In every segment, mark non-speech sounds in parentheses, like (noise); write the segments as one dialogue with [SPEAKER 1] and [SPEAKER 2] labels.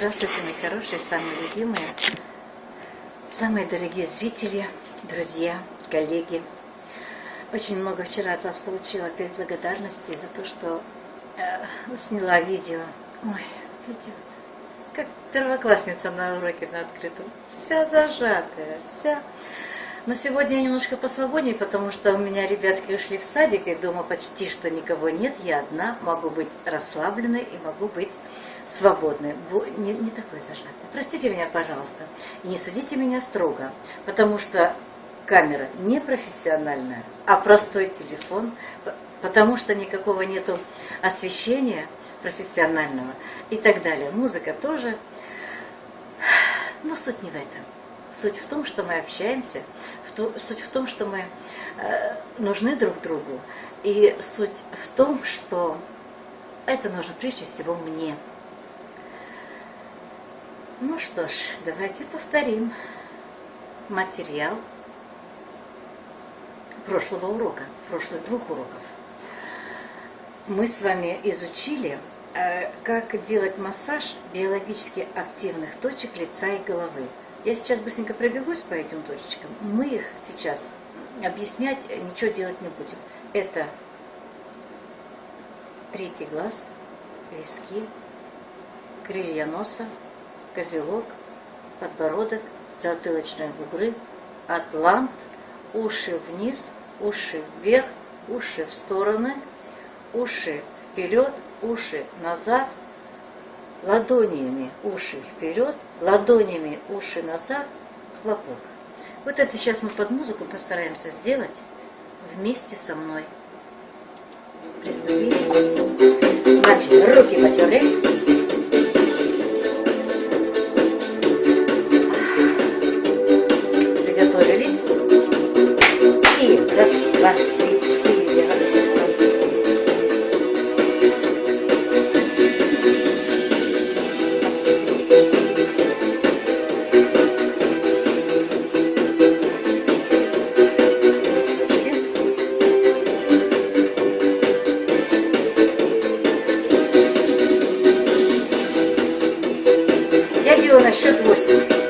[SPEAKER 1] Здравствуйте, мои хорошие, самые любимые, самые дорогие зрители, друзья, коллеги. Очень много вчера от вас получила перед благодарности за то, что э, сняла видео. Ой, видео как первоклассница на уроке на открытом. Вся зажатая, вся но сегодня я немножко посвободнее, потому что у меня ребятки ушли в садик, и дома почти что никого нет. Я одна, могу быть расслабленной и могу быть свободной. Не, не такой зажатой. Простите меня, пожалуйста. И не судите меня строго, потому что камера не профессиональная, а простой телефон, потому что никакого нету освещения профессионального и так далее. Музыка тоже. Но суть не в этом. Суть в том, что мы общаемся, в то, суть в том, что мы э, нужны друг другу, и суть в том, что это нужно прежде всего мне. Ну что ж, давайте повторим материал прошлого урока, прошлых двух уроков. Мы с вами изучили, э, как делать массаж биологически активных точек лица и головы. Я сейчас быстренько пробегусь по этим точечкам. Мы их сейчас объяснять, ничего делать не будем. Это третий глаз, виски, крылья носа, козелок, подбородок, затылочные бугры, атлант, уши вниз, уши вверх, уши в стороны, уши вперед, уши назад, ладонями уши вперед, ладонями уши назад, хлопок. Вот это сейчас мы под музыку постараемся сделать вместе со мной. Приступили. Значит, руки потерли. на счет 8.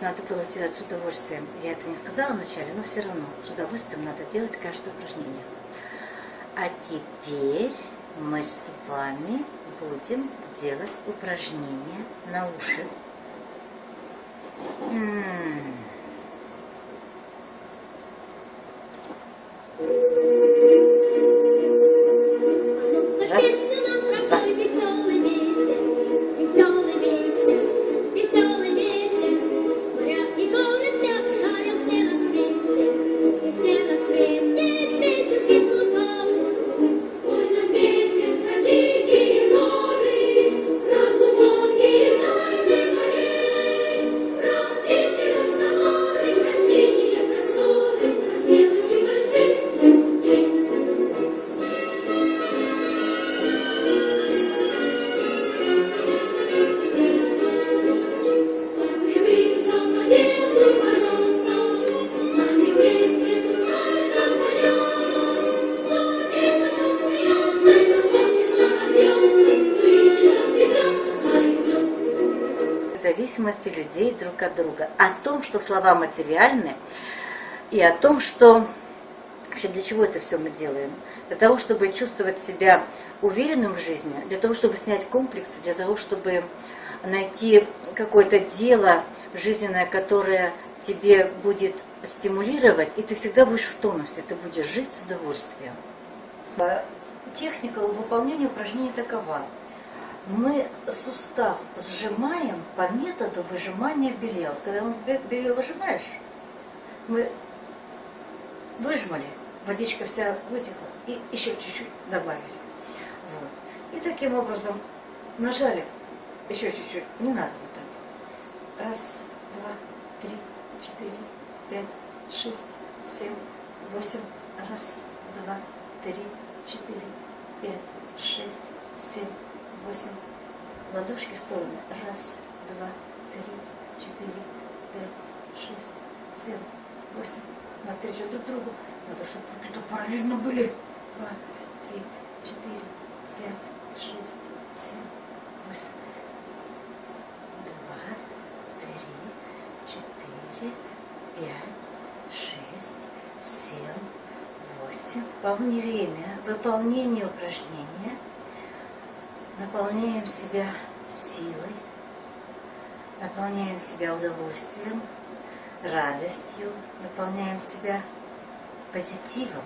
[SPEAKER 1] Надо было сделать с удовольствием. Я это не сказала вначале, но все равно с удовольствием надо делать каждое упражнение. А теперь мы с вами будем делать упражнение на уши. Зависимости людей друг от друга, о том, что слова материальны, и о том, что вообще для чего это все мы делаем. Для того, чтобы чувствовать себя уверенным в жизни, для того, чтобы снять комплексы, для того, чтобы найти какое-то дело, жизненная, которая тебе будет стимулировать, и ты всегда будешь в тонусе, ты будешь жить с удовольствием. Техника выполнения упражнений такова. Мы сустав сжимаем по методу выжимания белья. Вот когда белье выжимаешь, мы выжмали, водичка вся вытекла, и еще чуть-чуть добавили. Вот. И таким образом нажали еще чуть-чуть, не надо вот так. Раз, два, три, четыре, пять, шесть, семь, восемь. Раз, два, три, четыре, пять, шесть, семь, восемь. Ладошки в стороны. Раз, два, три, четыре, пять, шесть, семь, восемь. Навстречу друг другу. Надо, чтобы руки-то параллельно были. Два, три, четыре, пять, шесть, семь, восемь. Два, три, четыре, пять, шесть, семь, восемь. Во время выполнения упражнения наполняем себя силой, наполняем себя удовольствием, радостью, наполняем себя позитивом.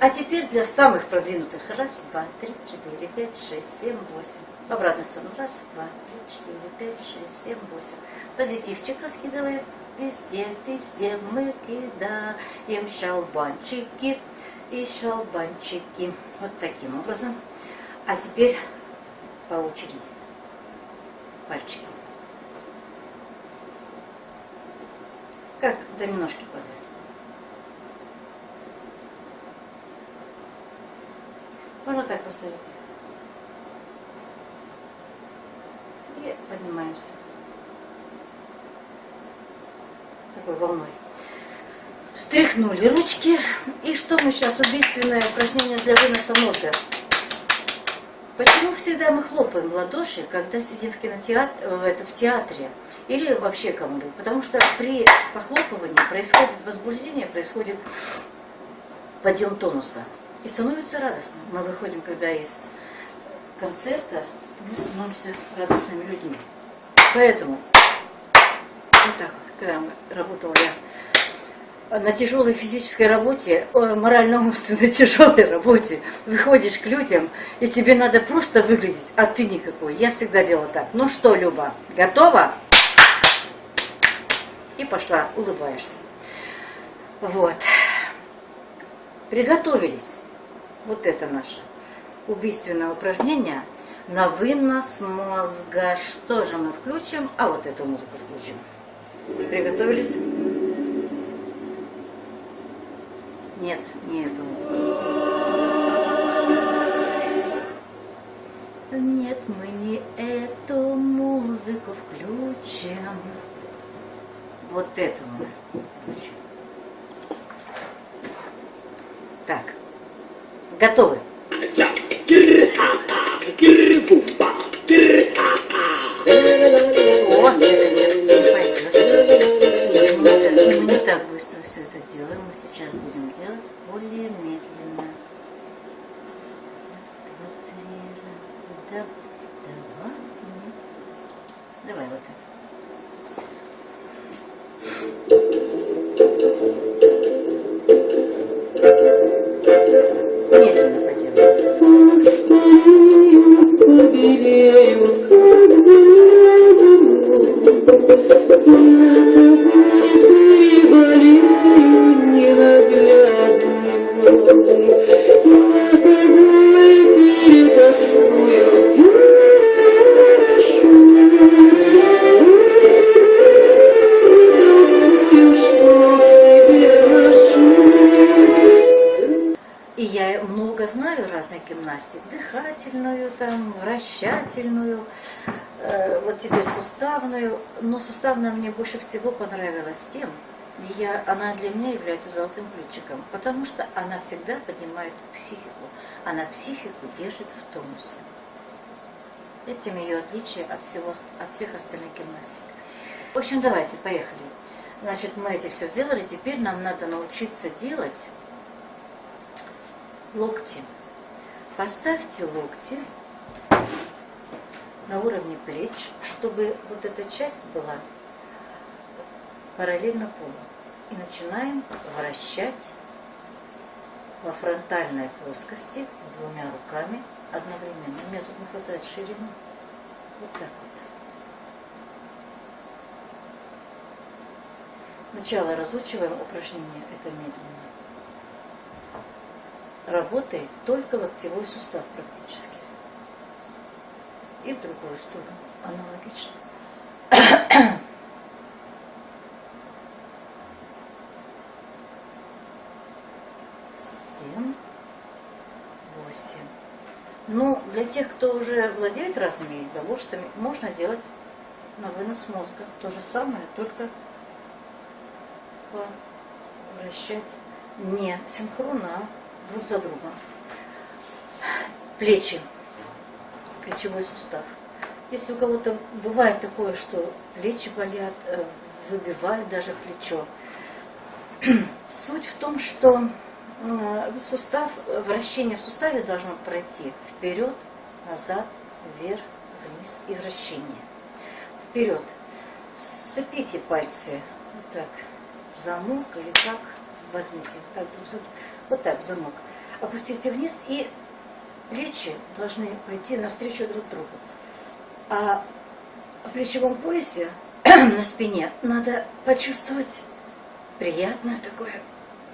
[SPEAKER 1] А теперь для самых продвинутых. Раз, два, три, четыре, пять, шесть, семь, восемь. В обратную сторону. Раз, два, три, четыре, пять, шесть, семь, восемь. Позитивчик раскидываем везде, везде мы кидаем шалбанчики и шалбанчики. Вот таким образом. А теперь по очереди. Пальчики. Как доминошки падают. Можно так поставить. И поднимаемся. Такой волной. Встряхнули ручки. И что мы сейчас? Убийственное упражнение для выноса мозга. Почему всегда мы хлопаем в ладоши, когда сидим в кинотеатре, в, это, в театре или вообще кому-либо? Потому что при похлопывании происходит возбуждение, происходит подъем тонуса. И становится радостно. Мы выходим, когда из концерта, мы становимся радостными людьми. Поэтому вот так вот, когда работала я на тяжелой физической работе, морально-умственной (laughs) тяжелой работе, выходишь к людям, и тебе надо просто выглядеть, а ты никакой. Я всегда делала так. Ну что, Люба, готова? И пошла, улыбаешься. Вот. Приготовились. Вот это наше убийственное упражнение на вынос мозга. Что же мы включим? А вот эту музыку включим. Приготовились? Нет, не эту музыку. Нет, мы не эту музыку включим. Вот мы включим. Так, готовы? Делаем. Мы сейчас будем делать более медленно. Раз, два, три, раз, да, два, нет. Давай вот это. Теперь суставную. Но суставная мне больше всего понравилась тем, я, она для меня является золотым ключиком, потому что она всегда поднимает психику, она психику держит в тонусе. Этим ее отличие от, всего, от всех остальных гимнастик. В общем, давайте, поехали. Значит, мы эти все сделали, теперь нам надо научиться делать локти. Поставьте локти на уровне плеч, чтобы вот эта часть была параллельно полу. И начинаем вращать во фронтальной плоскости двумя руками одновременно. Мне тут не хватает ширины. Вот так вот. Сначала разучиваем упражнение, это медленно. Работает только локтевой сустав практически. И в другую сторону аналогично. Семь, восемь. Ну, для тех, кто уже владеет разными единоборствами, можно делать на вынос мозга. То же самое, только вращать не синхронно, а друг за другом. Плечи, плечевой сустав. Если у кого-то бывает такое, что плечи болят, э, выбивают даже плечо, (clears throat) суть в том, что сустав, вращение в суставе должно пройти вперед, назад, вверх, вниз и вращение. Вперед. Сцепите пальцы вот так в замок или как возьмите. Так, вот так в замок. Опустите вниз и плечи должны пойти навстречу друг другу. А в плечевом поясе (clears throat) на спине надо почувствовать приятное такое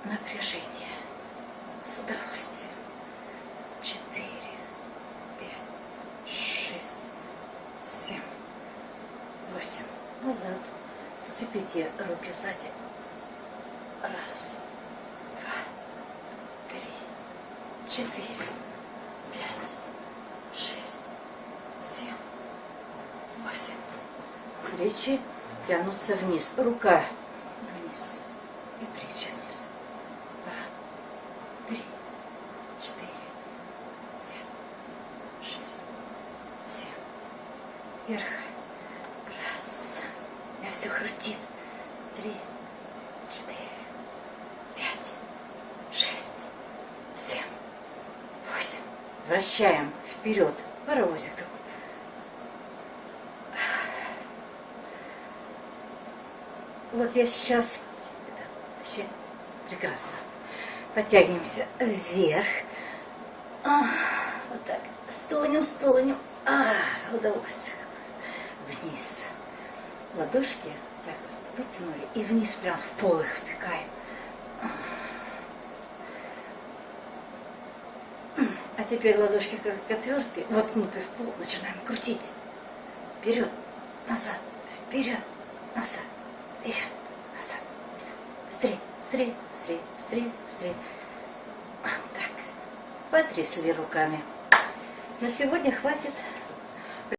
[SPEAKER 1] напряжение. С удовольствием. Четыре, пять, шесть, семь, восемь. Назад. Сцепите руки сзади. Раз, два, три, четыре, пять, шесть, семь, восемь. Плечи тянутся вниз. Рука вниз. И плечи вниз. Два, три, четыре, пять, шесть, семь. Вверх. Раз. У меня все хрустит. Три четыре, пять, шесть, семь, восемь. Вращаем вперед. Паровозик такой. Вот я сейчас... Это вообще прекрасно. Подтягиваемся вверх. А, вот так. Стонем, стонем. А, удовольствие. Вниз. Ладошки так вытянули и вниз прям в пол их втыкаем. А теперь ладошки как отвертки, воткнуты в пол, начинаем крутить. Вперед, назад, вперед, назад, вперед, назад. Быстрее, быстрее, быстрее, быстрее, быстрее. Вот так. Потрясли руками. На сегодня хватит.